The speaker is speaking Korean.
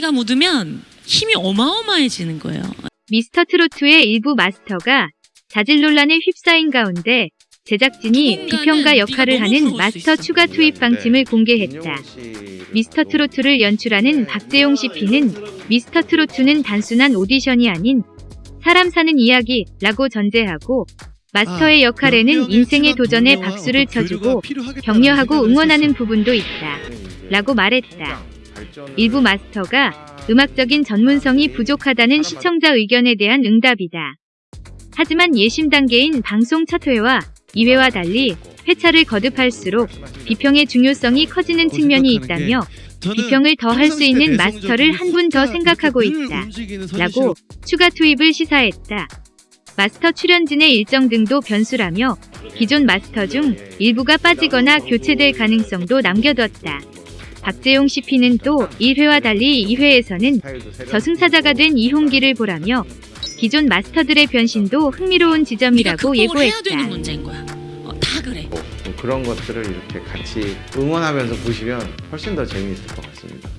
가 묻으면 힘이 어마어마해지는 거예요. 미스터 트로트의 일부 마스터가 자질 논란에 휩싸인 가운데 제작진이 비평가 역할을 하는 마스터 추가 투입 방침을 공개했다. 미스터 트로트를 연출하는 박재용 CP는 미스터 트로트는 단순한 오디션이 아닌 사람 사는 이야기라고 전제하고 마스터의 역할에는 인생의 도전에 박수를 쳐주고 격려하고 응원하는 부분도 있다. 라고 말했다. 일부 마스터가 음악적인 전문성이 부족하다는 시청자 의견에 대한 응답이다. 하지만 예심 단계인 방송 첫 회와 2회와 달리 회차를 거듭할수록 비평의 중요성이 커지는 측면이 있다며 비평을 더 할 수 있는 마스터를 한 분 더 생각하고 있다. 라고 추가 투입을 시사했다. 마스터 출연진의 일정 등도 변수라며 기존 마스터 중 일부가 빠지거나 교체될 가능성도 남겨뒀다. 박재용 CP는 또 1회와 달리 2회에서는 저승사자가 된 이홍기를 보라며 기존 마스터들의 변신도 흥미로운 지점이라고 예고했다. 어, 다 그래. 뭐 그런 것들을 이렇게 같이 응원하면서 보시면 훨씬 더 재미있을 것 같습니다.